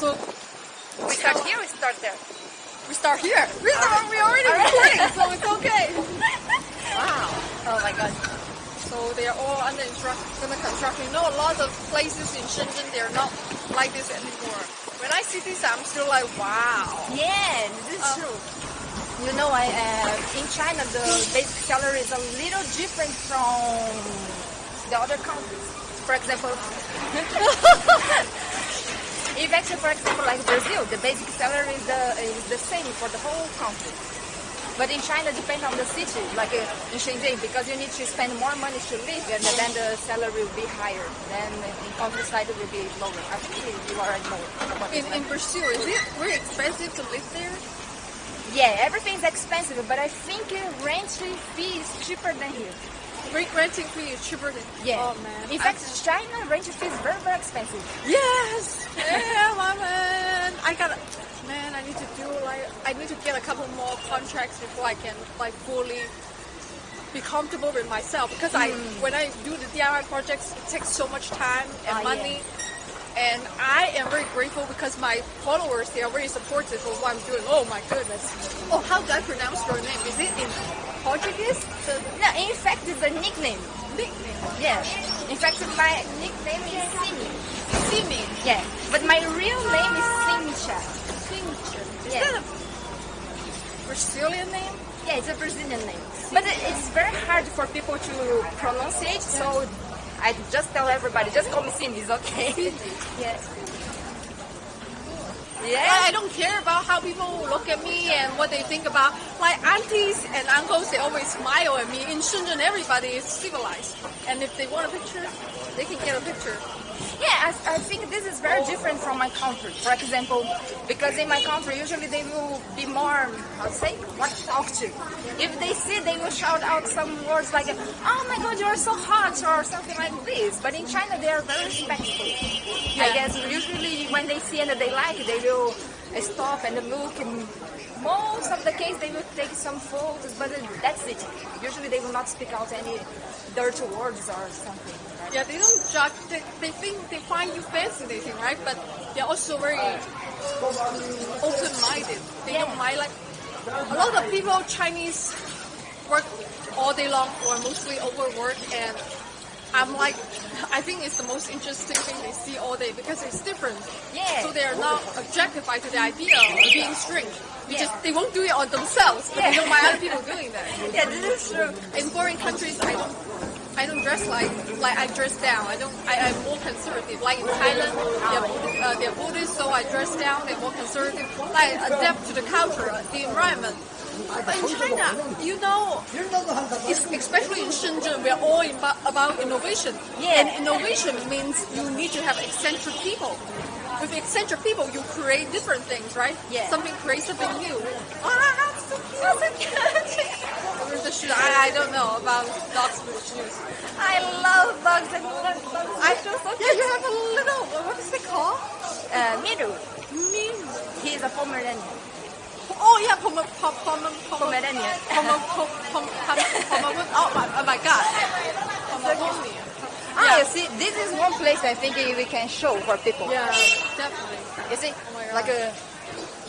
So We start here, we start there. we start here. We start. We already recording, so it's okay. Wow. Oh my god. So they are all under, construction. You know, a lot of places in Shenzhen they're not like this anymore. When I see this, I'm still like, wow. Yeah, this is Uh, true. You know, I, uh, in China, the basic salary is a little different from the other countries. For example, if actually, for example, like Brazil, the basic salary is the, is the same for the whole country. But in China, depends on the city, like uh, in Shenzhen, because you need to spend more money to live, and then the salary will be higher. Then in countryside, it will be lower. I think you already know. In, in. Brazil, is it very expensive to live there? Yeah, everything's expensive, but I think uh, rent fee is cheaper than here. Rent renting fee is cheaper than. Yeah. Oh man. In I- fact, China rent fee is very very expensive. Yes. Yeah, my man. I gotta. Man, I need to do like I need to get a couple more contracts before I can like fully be comfortable with myself because I when I do the DIY projects it takes so much time and. Ah, money and I am very grateful because my followers they are very supportive of what I'm doing. Oh my goodness. Oh, how do I pronounce your name? Is it in Portuguese? The No, in fact, it's a nickname. nickname. Yeah. In fact, my nickname is Simi. Simi. Yeah. But my real name is Simcha. Fincher. Is Yeah. that a Brazilian name? Yeah, it's a Brazilian name. But it's very hard for people to pronounce it, so I just tell everybody, just call me Cindy, it's okay. yeah. I, Yeah. I don't care about how people look at me and what they think about. My aunties and uncles, they always smile at me. In Shenzhen, everybody is civilized, and if they want a picture, they can get a picture. Yeah, I, I think this is very different from my country. For example, because in my country, usually they will be more, I'll say, what to talk to. If they see, they will shout out some words like, oh my god, you're so hot, or something like this. But in China, they are very respectful. I guess usually when they see and they like, they will stop and look. And most of the case, they will take some photos, but that's it. Usually they will not speak out any dirty words or something. right? Yeah, they don't judge. They, they think they find you fascinating, right? But they're also very open-minded. They Yeah. don't mind like a lot of people Chinese work all day long or mostly overwork and I'm like I think it's the most interesting thing they see all day because it's different. Yeah. So they are not objectified to the idea of being strange. They Yeah. just they won't do it on themselves, but they Yeah. don't mind other people doing that. Yeah, this is true. In foreign countries, I don't, I don't dress like like I dress down. I don't. I, I'm more conservative. Like in Thailand, they're, Buddhist- uh, they're Buddhist, so I dress down. They're more conservative. Like adapt to the culture, the environment. But in China, you know, especially in Shenzhen, we're all about, innovation. Yeah. And innovation means you need to have eccentric people. With eccentric people, you create different things, right? Yeah. Something creates something new. Ah, so cute. The shoes, I, I don't know about dogs with shoes. I love dogs and dogs. dogs. I feel so Yeah, you have a little. What is it called? Uh, Miru, Min. he is a Pomeranian. Oh yeah, Poma, Poma, Poma, Poma, Pomeranian. Poma, Poma, Poma, Poma, Oh my, oh my God. Pomeranian. Ah, you see, this is one place I think we can show for people. Yeah, definitely. You see, Oh like a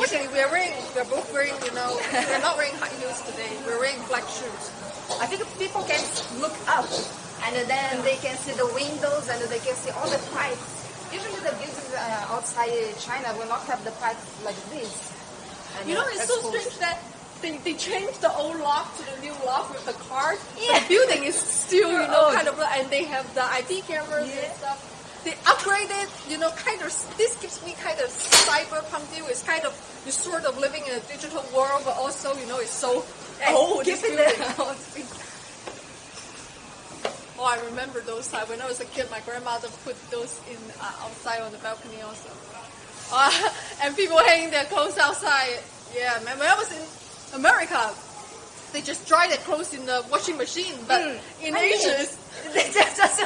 Actually, we're wearing, we're both wearing, you know, we're not wearing high heels today. We're wearing black shoes. I think people can look up and then they can see the windows and they can see all the pipes. Usually the buildings uh, outside China will not have the pipes like this. And, You know, it's so strange that they, they changed the old lock to the new lock with the cars. Yeah. The building is still, you know, Oh. kind of, and they have the IP cameras Yeah. and stuff. They upgraded, you know, kind of, this gives me kind of cyberpunk view. It's kind of, you're sort of living in a digital world, but also, you know, it's so old. keep it building. Oh, I remember those times. When I was a kid, my grandmother put those in uh, outside on the balcony also. Uh, and people hanging their clothes outside. Yeah, man. When I was in America, they just dry their clothes in the washing machine. But Mm. in I Asia, they just, just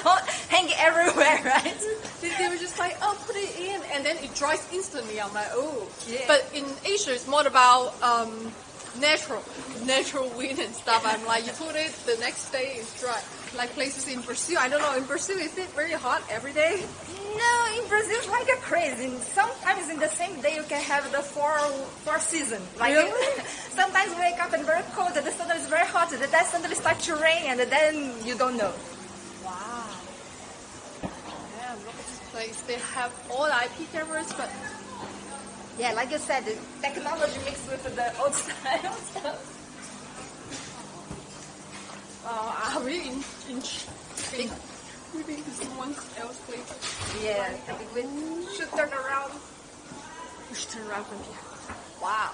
hang it everywhere, right? they, they were just like, oh, put it in, and then it dries instantly. I'm like, oh. Yeah. But in Asia, it's more about um, natural, natural wind and stuff. I'm like, you put it the next day it's dry. Like places in Brazil, I don't know. In Brazil, is it very hot every day? No, it's like a crazy. Sometimes in the same day you can have the four four season. Like Really? sometimes you wake up and very cold, and the sun is very hot, and then suddenly start to rain, and then you don't know. Wow. Yeah, look at this place. They have all IP cameras, but Yeah, like you said, the technology mixed with the old style stuff. uh, are we in, in, in we been to someone else place? Yeah, I think we should turn around. We should turn around from here. Wow.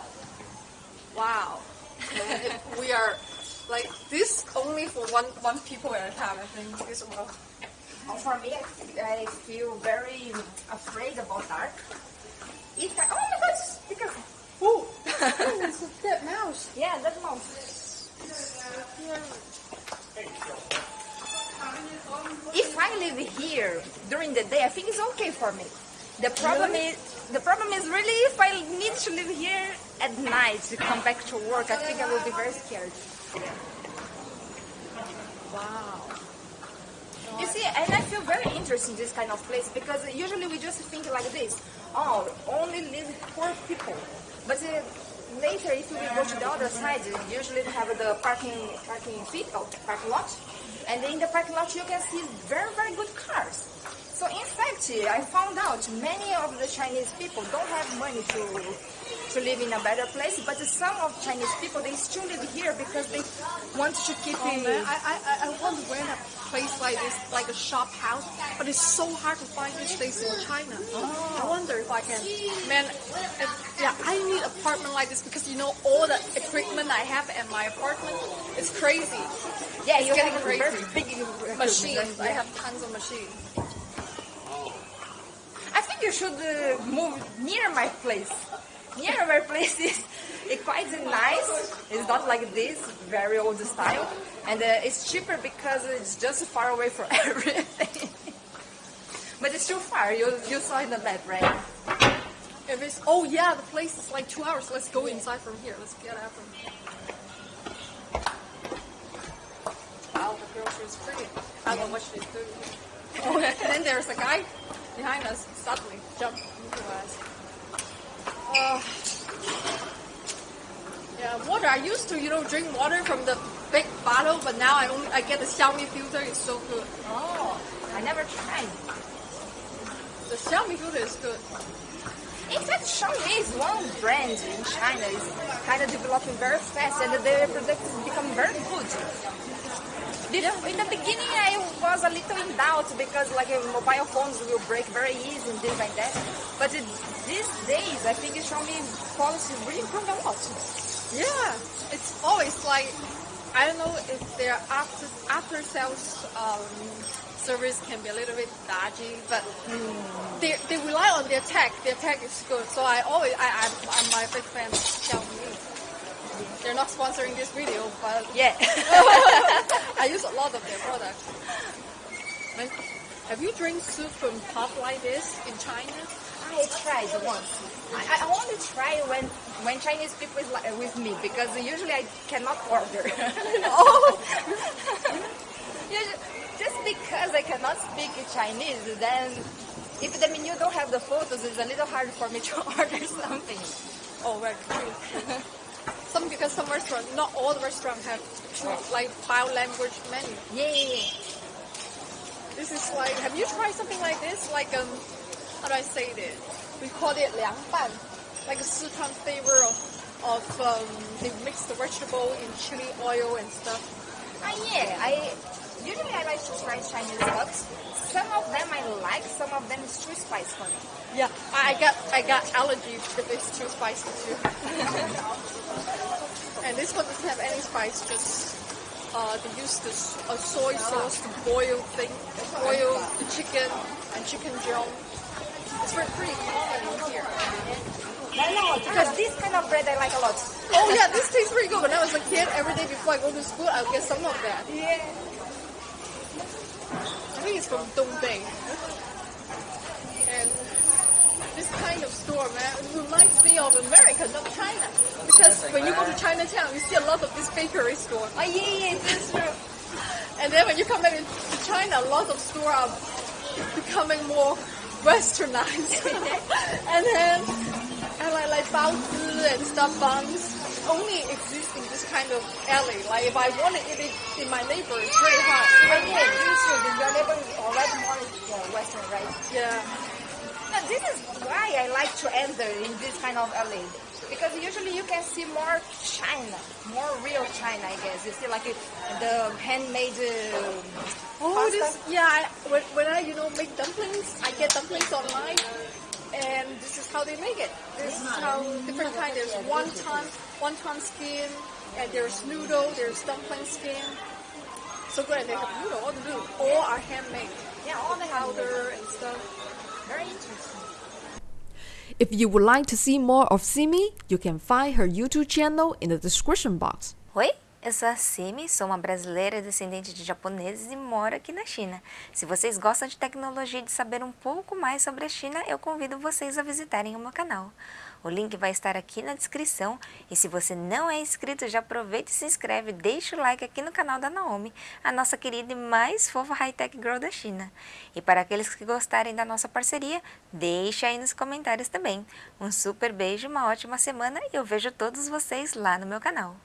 Wow. We are like this only for one one people at a time. I think this will. Oh, For me, I, I feel very afraid about dark. If I, oh my god, be careful. Oh, it's a dead mouse. Yeah, that mouse. If I live here during the day, I think it's okay for me. The problem Really? is the problem is really if I need to live here at night to come back to work, I think I will be very scared. Wow. You see, and I feel very interested in this kind of place because usually we just think like this: oh, only live poor people. But uh, later, if we go to the other side, usually we have the parking parking feet, oh, parking lot, and in the parking lot you can see very very good cars. So in fact, I found out many of the Chinese people don't have money to to live in a better place, but some of Chinese people they still live here because they want to keep. Oh man, I, I, I- want to rent a place like this, like a shop house, but it's so hard to find these days in China. I wonder if I can. Man, if, yeah, I need apartment like this because you know all the equipment I have at my apartment. It's crazy. Yeah, It's you getting have crazy. very big Machines. I have tons of machines. You should uh, move near my place. Near my place is it's quite nice. It's not like this very old style, and uh, it's cheaper because it's just far away from everything. but it's too far. You you saw in the map, right? If it's oh yeah, the place is like two hours. Let's go inside from here. Let's get out from here. Wow, the grocery is pretty. I don't know what she's doing. Oh, and then there's a guy behind us. Suddenly jumped into us. Uh, yeah, water. I used to, you know, drink water from the big bottle, but now I only I get the Xiaomi filter. It's so good. Oh, I never tried. The Xiaomi filter is good. In fact, Xiaomi is one brand in China. It's kind of developing very fast, and their products become very good. In the beginning, I was a little in doubt because like mobile phones will break very easy and things like that. But it, these days, I think Xiaomi quality really improved a lot. Yeah, it's always like I don't know if their after after sales um, service can be a little bit dodgy, but they they rely on their tech. Their tech is good, so I always I I'm, I'm my big fan of Xiaomi. They're not sponsoring this video, but Yeah. I use a lot of their products. And have you drank soup from pot like this in China? I tried once. I, I only try when when Chinese people is li- uh, with me because usually I cannot order. Oh, Just because I cannot speak Chinese, then if the menu don't have the photos, it's a little hard for me to order something. Oh, right. True. Some because some restaurant, not all the restaurant have true like bio language menu. Yeah, yeah, yeah. This is like, have you tried something like this? Like um, how do I say it? We call it 凉拌, like a Sichuan flavor of of um, they mix the vegetable in chili oil and stuff. Ah, yeah. I usually I like to try Chinese foods. Some of them I like, some of them is too spicy for me. Yeah, I got I got allergy if it's too spicy too. and this one doesn't have any spice, just uh, they use this uh, soy sauce to boil thing, boil the chicken and chicken gel. It's very pretty common here. Because this kind of bread I like a lot. Oh yeah, this tastes pretty good. When I was a kid, every day before I go to school, I'll get some of that. Yeah. I think it's from Dongbei. And this kind of store, man, reminds me of America, not China. Because when you go to Chinatown, you see a lot of this bakery store. Oh, yeah, yeah, that's true. And then when you come back to China, a lot of stores are becoming more westernized. and then, and like, like baozi and stuff buns only exist in this kind of alley. Like if I want to eat it in my neighbor, it's very hard. Oh, yeah, this is true. Your neighbor is already more uh, western, right? Yeah. Now, this is why I like to enter in this kind of alley. Because usually you can see more China, more real China, I guess. You see like uh, the handmade uh, Oh, pasta. this yeah. I, when, when I you know make dumplings, I get dumplings online, and this is how they make it. This is how different kind. There's wonton, wonton skin, and there's noodle, there's dumpling skin. So good, and they have noodle. All the noodle, all are handmade, Yeah, all the handmade. powder and stuff. Very interesting. If you would like to see more of Simi, you can find her YouTube channel in the description box. Oi, eu sou a Simi, sou uma brasileira descendente de japoneses e moro aqui na China. Se vocês gostam de tecnologia e de saber um pouco mais sobre a China, eu convido vocês a visitarem o meu canal. O link vai estar aqui na descrição e se você não é inscrito, já aproveita e se inscreve, deixa o like aqui no canal da Naomi, a nossa querida e mais fofa high-tech girl da China. E para aqueles que gostarem da nossa parceria, deixa aí nos comentários também. Um super beijo, uma ótima semana e eu vejo todos vocês lá no meu canal.